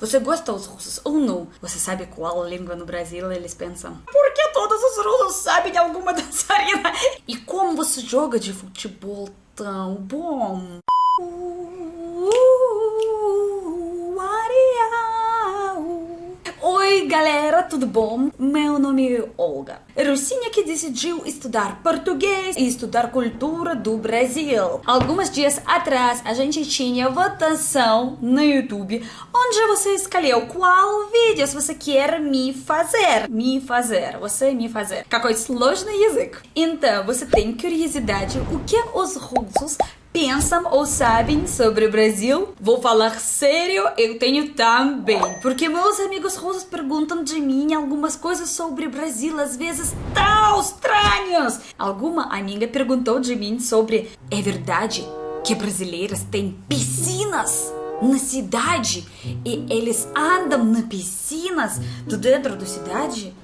Você gosta dos russos ou não? Você sabe qual língua no Brasil eles pensam? Por que todos os russos sabem de alguma dançarina? E como você joga de futebol tão bom? galera, tudo bom? Meu nome é Olga. Rucinha que decidiu estudar português e estudar cultura do Brasil. Alguns dias atrás a gente tinha votação no YouTube onde você escolheu qual vídeo você quer me fazer. Me fazer, você me fazer. Какой сложный язык. Então, você tem curiosidade o que os russos pensam ou sabem sobre o Brasil? Vou falar sério, eu tenho também. Porque meus amigos russos perguntam de mim algumas coisas sobre o Brasil, às vezes tão estranhas. Alguma amiga perguntou de mim sobre: é verdade que brasileiras têm piscinas? na cidade e eles andam na piscinas do dentro da cidade?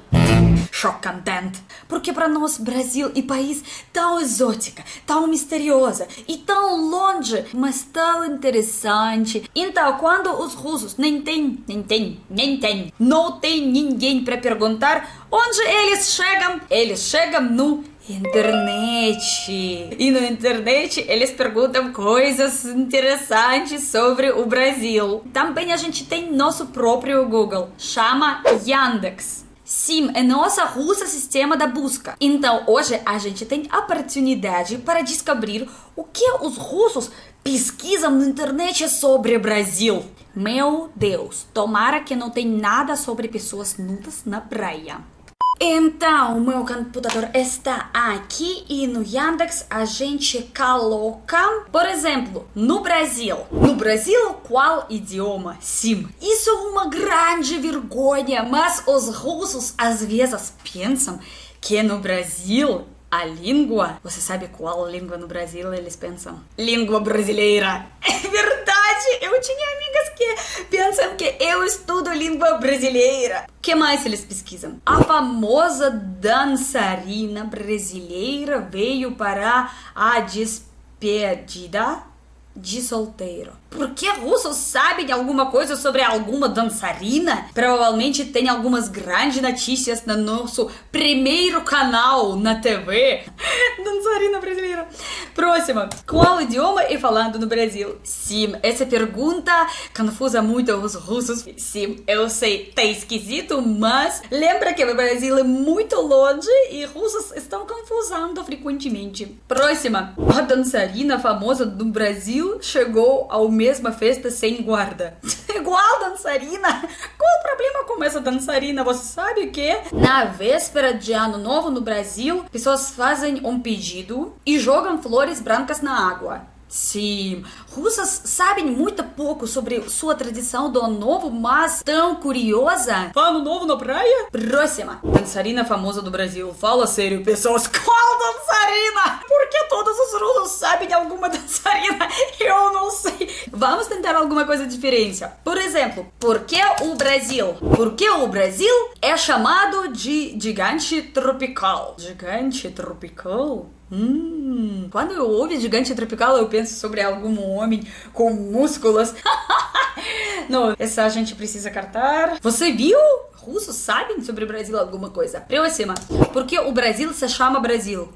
Chocante. Porque para nós, Brasil e país tão exótica, tão misteriosa e tão longe, mas tão interessante. Então, quando os russos nem tem, nem tem, nem tem, não tem ninguém para perguntar onde eles chegam, eles chegam no internet. E na internet eles perguntam coisas interessantes sobre o Brasil. Também a gente tem nosso próprio Google, chama Yandex. Sim, é nossa russa sistema da busca. Então, hoje a gente tem a oportunidade para descobrir o que os russos pesquisam na internet sobre Brasil. Meu Deus, tomara que não tem nada sobre pessoas nudas na praia. Então, meu computador está aqui e no Yandex a gente coloca, por exemplo, no Brasil. No Brasil, qual idioma? Sim. Isso é uma grande vergonha, mas os russos às vezes pensam que no Brasil a língua, você sabe qual língua no Brasil eles pensam? Língua brasileira. Verdade, eu tinha amigas que pensam que eu estudo língua brasileira. O que mais eles pesquisam? A famosa dançarina brasileira veio para a despedida de solteiro. Porque russos sabem alguma coisa sobre alguma dançarina? Provavelmente tem algumas grandes notícias no nosso primeiro canal na TV. dançarina brasileira. Próxima. Qual idioma é falando no Brasil? Sim, essa pergunta confusa muito os russos. Sim, eu sei, tá esquisito, mas lembra que o Brasil é muito longe e russos estão confusando frequentemente. Próxima. A dançarina famosa do Brasil chegou ao mesma festa sem guarda. Igual dançarina? Qual o problema com essa dançarina? Você sabe que? Na véspera de ano novo no Brasil, pessoas fazem um pedido e jogam flores brancas na água. Sim, russas sabem muito pouco sobre sua tradição do Ano Novo, mas tão curiosa. Ano Novo na praia? Próxima. Dançarina famosa do Brasil. Fala sério, pessoas. Qual dançarina? Por que todos os russos sabem alguma dançarina? Eu não sei. Vamos tentar alguma coisa diferente. Por exemplo, por que o Brasil? Por que o Brasil é chamado de gigante tropical? Gigante tropical? Hum, quando eu ouvi gigante tropical, eu penso sobre algum homem com músculos. Não, essa a gente precisa cartar. Você viu? Russos sabem sobre o Brasil alguma coisa. Próxima. Por que o Brasil se chama Brasil?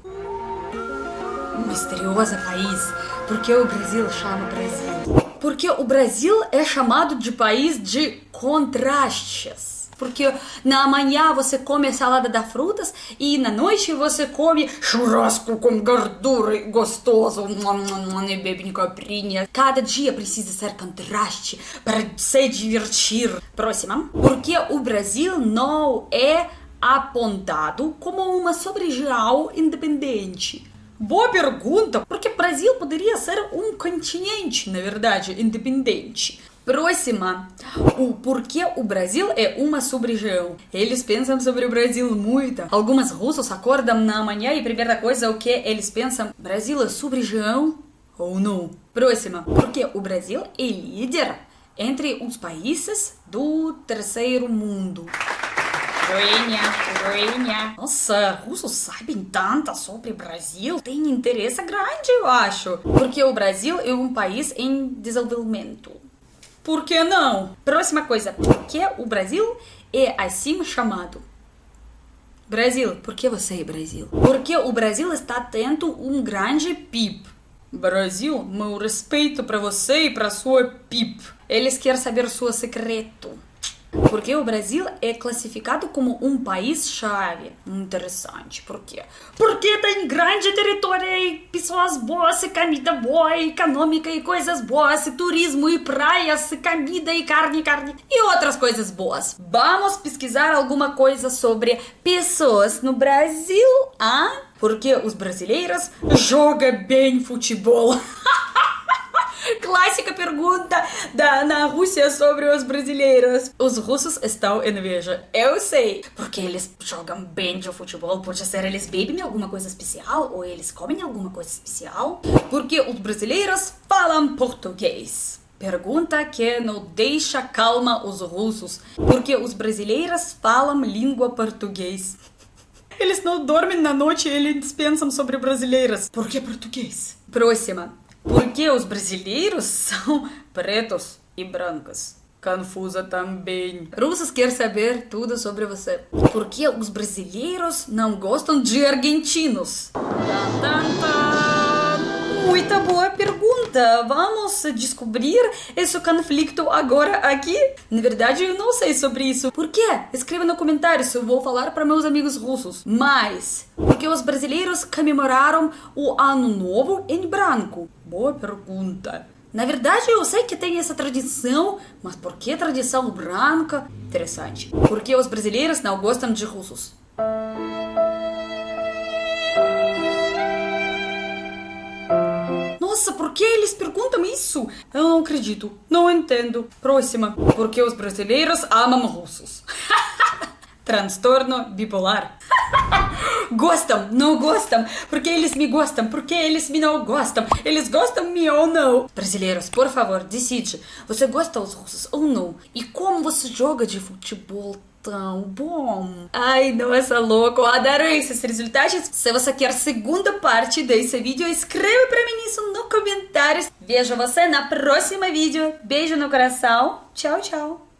Um misterioso país. Por que o Brasil chama Brasil? Porque o Brasil é chamado de país de contrastes porque na manhã você come salada da frutas e na noite você come churrasco com gordura gostoso e bebe coprinha. Cada dia precisa ser contraste para se divertir. Próxima. Porque o Brasil não é apontado como uma sub-região independente. Boa pergunta, porque Brasil poderia ser um continente, na verdade, independente. Próxima, o porquê o Brasil é uma sub-região. Eles pensam sobre o Brasil muito. Algumas russos acordam na manhã e a primeira coisa é o que eles pensam, Brasil é sub-região ou não? Próxima, porque o Brasil é líder entre os países do terceiro mundo. Joinha, joinha. Nossa, russos sabem tanto sobre o Brasil. Tem interesse grande, eu acho. Porque o Brasil é um país em desenvolvimento. Por que não? Próxima coisa. Por que o Brasil é assim chamado? Brasil, por que você é Brasil? Porque o Brasil está tendo um grande PIB. Brasil, meu respeito para você e para sua PIB. Eles querem saber seu secreto. Porque o Brasil é classificado como um país-chave. Interessante. Por quê? Porque tem grande território e pessoas boas, e comida boa, econômica e coisas boas, e turismo e praias, e comida e carne, carne e outras coisas boas. Vamos pesquisar alguma coisa sobre pessoas no Brasil, ah? Porque os brasileiros jogam bem futebol. Clássica pergunta da, na Rússia sobre os brasileiros. Os russos estão em inveja. Eu sei. Porque eles jogam bem de futebol. Pode ser eles bebem alguma coisa especial ou eles comem alguma coisa especial. Porque os brasileiros falam português. Pergunta que não deixa calma os russos. Porque os brasileiros falam língua português. Eles não dormem na noite e eles pensam sobre brasileiras. Por que português? Próxima. Porque os brasileiros são pretos e brancos. Confusa também. Russos quer saber tudo sobre você. Por que os brasileiros não gostam de argentinos? Muita boa pergunta. Vamos descobrir esse conflito agora aqui? Na verdade, eu não sei sobre isso. Por quê? Escreva no comentário se eu vou falar para meus amigos russos. Mas, porque os brasileiros comemoraram o Ano Novo em branco? Boa pergunta. Na verdade, eu sei que tem essa tradição, mas por que tradição branca? Interessante. Porque os brasileiros não gostam de russos. Por que eles perguntam isso? Eu não acredito. Não entendo. Próxima. Porque os brasileiros amam russos. Transtorno bipolar. gostam, não gostam, porque eles me gostam, porque eles me não gostam, eles gostam me ou não. Brasileiros, por favor, decide, você gosta dos russos ou não? E como você joga de futebol tão bom. Ai, nossa, louco, eu adoro esses resultados. Se você quer segunda parte desse vídeo, escreva pra mim isso comentários. Vejo você na próxima vídeo. Beijo no coração. Tchau, tchau.